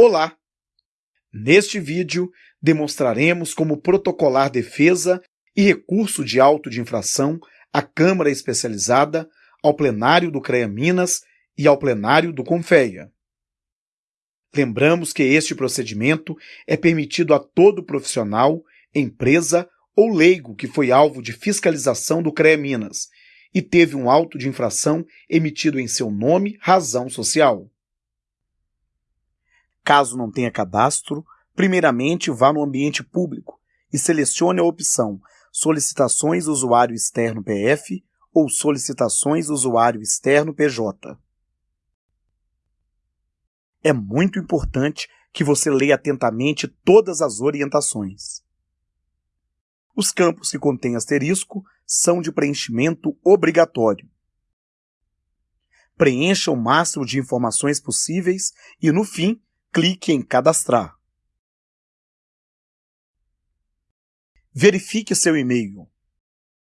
Olá! Neste vídeo, demonstraremos como protocolar defesa e recurso de auto de infração à Câmara Especializada, ao plenário do CREA Minas e ao plenário do CONFEA. Lembramos que este procedimento é permitido a todo profissional, empresa ou leigo que foi alvo de fiscalização do CREA Minas e teve um auto de infração emitido em seu nome, razão social. Caso não tenha cadastro, primeiramente vá no ambiente público e selecione a opção Solicitações Usuário Externo PF ou Solicitações Usuário Externo PJ. É muito importante que você leia atentamente todas as orientações. Os campos que contêm asterisco são de preenchimento obrigatório. Preencha o máximo de informações possíveis e, no fim, clique em Cadastrar. Verifique seu e-mail.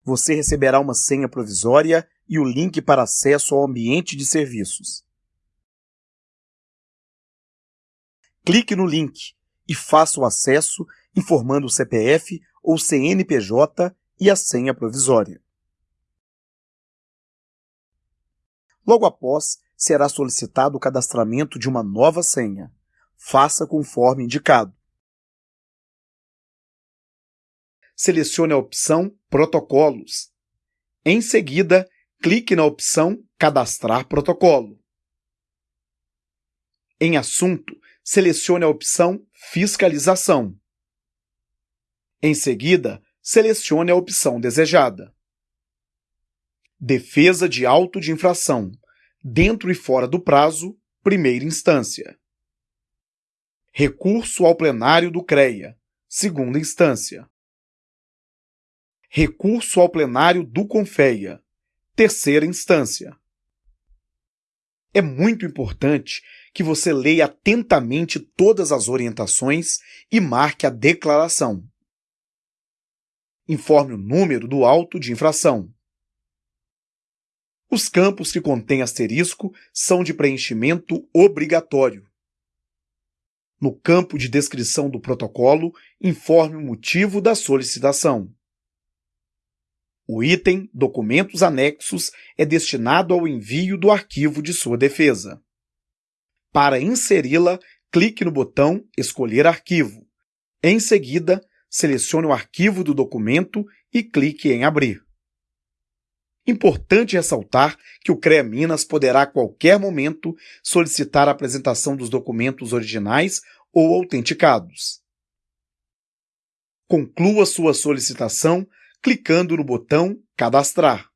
Você receberá uma senha provisória e o link para acesso ao ambiente de serviços. Clique no link e faça o acesso informando o CPF ou CNPJ e a senha provisória. Logo após, será solicitado o cadastramento de uma nova senha faça conforme indicado. Selecione a opção Protocolos. Em seguida, clique na opção Cadastrar protocolo. Em Assunto, selecione a opção Fiscalização. Em seguida, selecione a opção desejada. Defesa de auto de infração, dentro e fora do prazo, primeira instância. Recurso ao plenário do CREA, segunda instância. Recurso ao plenário do CONFEA, terceira instância. É muito importante que você leia atentamente todas as orientações e marque a declaração. Informe o número do auto de infração. Os campos que contêm asterisco são de preenchimento obrigatório. No campo de descrição do protocolo, informe o motivo da solicitação. O item Documentos Anexos é destinado ao envio do arquivo de sua defesa. Para inseri-la, clique no botão Escolher arquivo. Em seguida, selecione o arquivo do documento e clique em Abrir. Importante ressaltar que o CREA Minas poderá a qualquer momento solicitar a apresentação dos documentos originais ou autenticados. Conclua sua solicitação clicando no botão Cadastrar.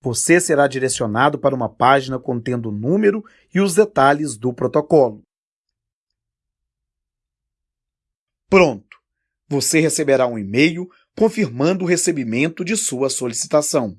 Você será direcionado para uma página contendo o número e os detalhes do protocolo. Pronto! Você receberá um e-mail confirmando o recebimento de sua solicitação.